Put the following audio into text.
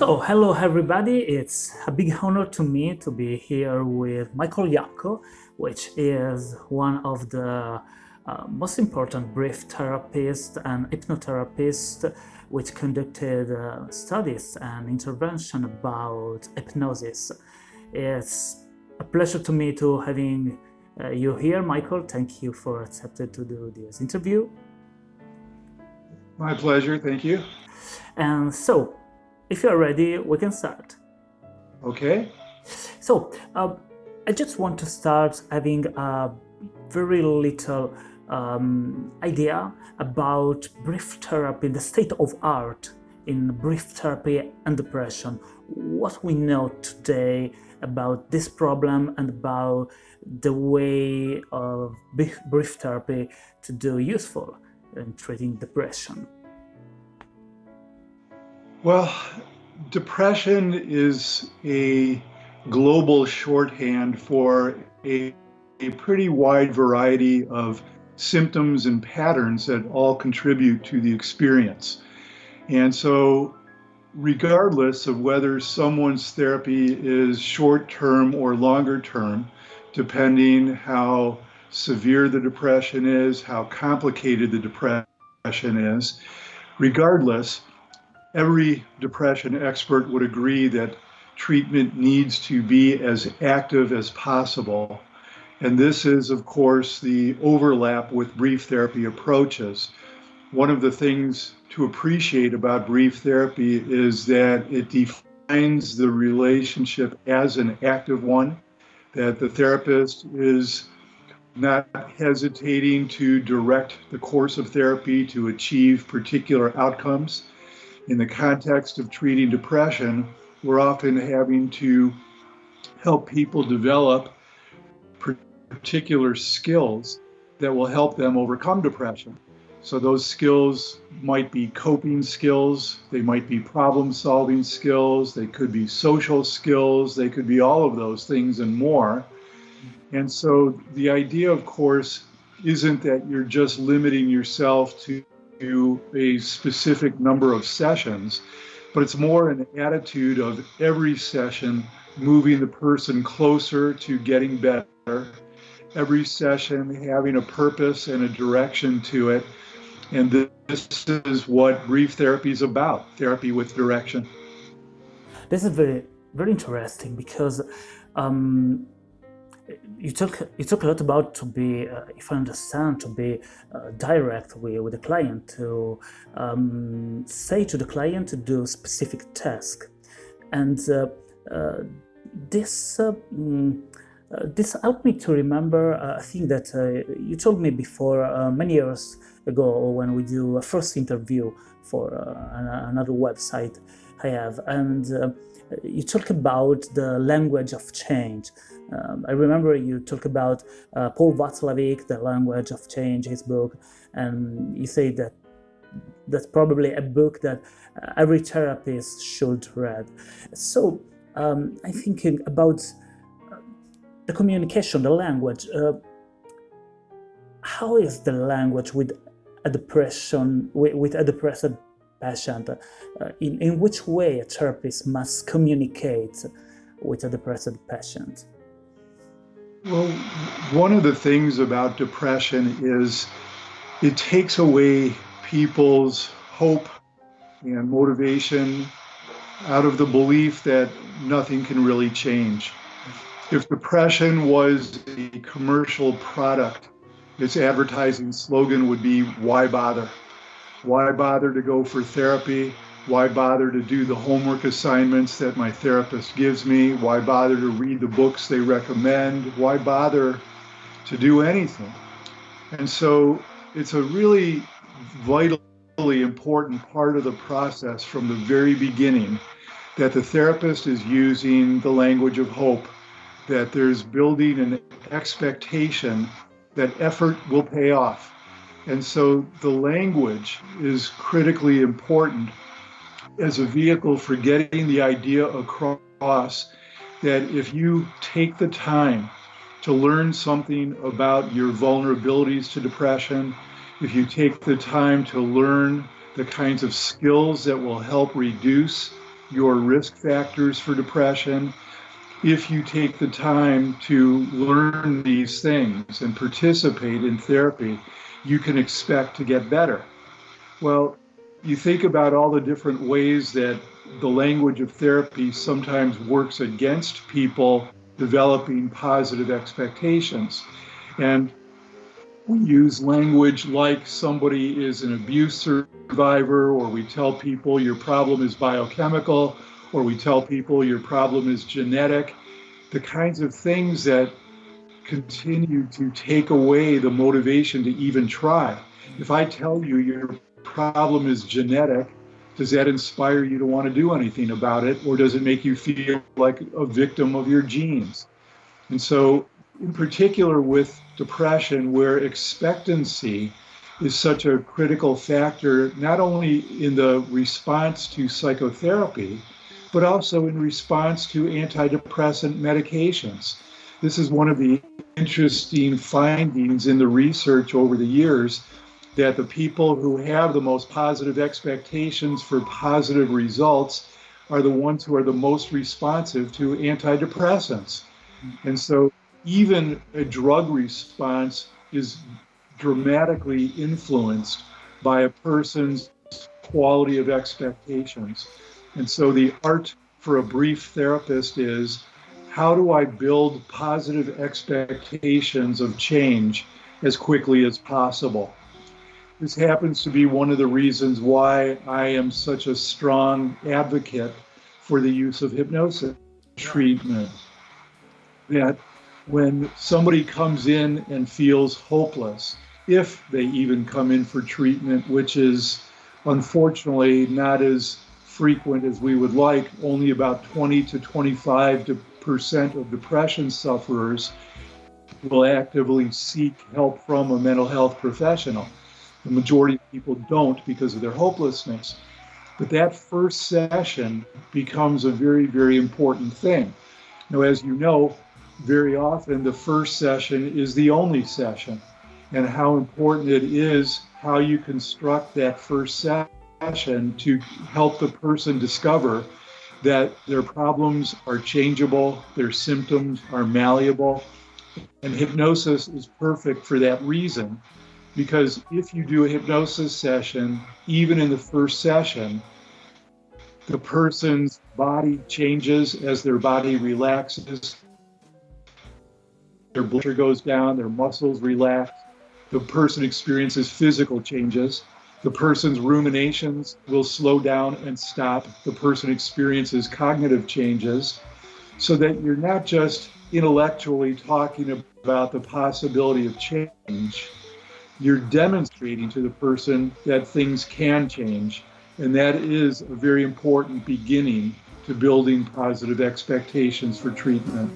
So, hello everybody, it's a big honor to me to be here with Michael Yapko, which is one of the uh, most important brief therapists and hypnotherapists which conducted uh, studies and intervention about hypnosis. It's a pleasure to me to having uh, you here, Michael. Thank you for accepting to do this interview. My pleasure, thank you. And so, if you're ready, we can start. Okay. So, uh, I just want to start having a very little um, idea about brief therapy, the state of art in brief therapy and depression. What we know today about this problem and about the way of brief therapy to do useful in treating depression. Well, depression is a global shorthand for a, a pretty wide variety of symptoms and patterns that all contribute to the experience. And so, regardless of whether someone's therapy is short term or longer term, depending how severe the depression is, how complicated the depression is, regardless, every depression expert would agree that treatment needs to be as active as possible. And this is, of course, the overlap with brief therapy approaches. One of the things to appreciate about brief therapy is that it defines the relationship as an active one, that the therapist is not hesitating to direct the course of therapy to achieve particular outcomes in the context of treating depression, we're often having to help people develop particular skills that will help them overcome depression. So those skills might be coping skills, they might be problem solving skills, they could be social skills, they could be all of those things and more. And so the idea, of course, isn't that you're just limiting yourself to to a specific number of sessions, but it's more an attitude of every session moving the person closer to getting better, every session having a purpose and a direction to it. And this is what brief therapy is about therapy with direction. This is very, very interesting because um, you talk you talk a lot about to be, uh, if I understand, to be uh, direct with, with the client, to um, say to the client to do specific task, and uh, uh this uh, mm, uh, this helped me to remember a thing that you told me before many years ago when we do a first interview for another website I have, and you talk about the language of change um, I remember you talk about uh, Paul Watzlawick, The Language of Change, his book, and you say that that's probably a book that uh, every therapist should read. So um, I'm thinking about uh, the communication, the language. Uh, how is the language with a depression, with, with a depressed patient? Uh, in, in which way a therapist must communicate with a depressed patient? Well, one of the things about depression is it takes away people's hope and motivation out of the belief that nothing can really change. If depression was a commercial product, its advertising slogan would be, Why bother? Why bother to go for therapy? Why bother to do the homework assignments that my therapist gives me? Why bother to read the books they recommend? Why bother to do anything? And so it's a really vitally important part of the process from the very beginning that the therapist is using the language of hope, that there's building an expectation that effort will pay off. And so the language is critically important as a vehicle for getting the idea across that if you take the time to learn something about your vulnerabilities to depression, if you take the time to learn the kinds of skills that will help reduce your risk factors for depression. If you take the time to learn these things and participate in therapy, you can expect to get better. Well, you think about all the different ways that the language of therapy sometimes works against people developing positive expectations. And we use language like somebody is an abuse survivor, or we tell people your problem is biochemical, or we tell people your problem is genetic. The kinds of things that continue to take away the motivation to even try. If I tell you your problem is genetic, does that inspire you to want to do anything about it, or does it make you feel like a victim of your genes? And so, in particular, with depression, where expectancy is such a critical factor, not only in the response to psychotherapy, but also in response to antidepressant medications. This is one of the interesting findings in the research over the years that the people who have the most positive expectations for positive results are the ones who are the most responsive to antidepressants. And so even a drug response is dramatically influenced by a person's quality of expectations. And so the art for a brief therapist is how do I build positive expectations of change as quickly as possible? This happens to be one of the reasons why I am such a strong advocate for the use of hypnosis treatment. That when somebody comes in and feels hopeless, if they even come in for treatment, which is unfortunately not as frequent as we would like, only about 20 to 25 percent of depression sufferers will actively seek help from a mental health professional. The majority of people don't because of their hopelessness. But that first session becomes a very, very important thing. Now, as you know, very often the first session is the only session, and how important it is how you construct that first session to help the person discover that their problems are changeable, their symptoms are malleable, and hypnosis is perfect for that reason because if you do a hypnosis session, even in the first session, the person's body changes as their body relaxes. Their blood pressure goes down, their muscles relax. The person experiences physical changes. The person's ruminations will slow down and stop. The person experiences cognitive changes so that you're not just intellectually talking about the possibility of change you're demonstrating to the person that things can change. And that is a very important beginning to building positive expectations for treatment.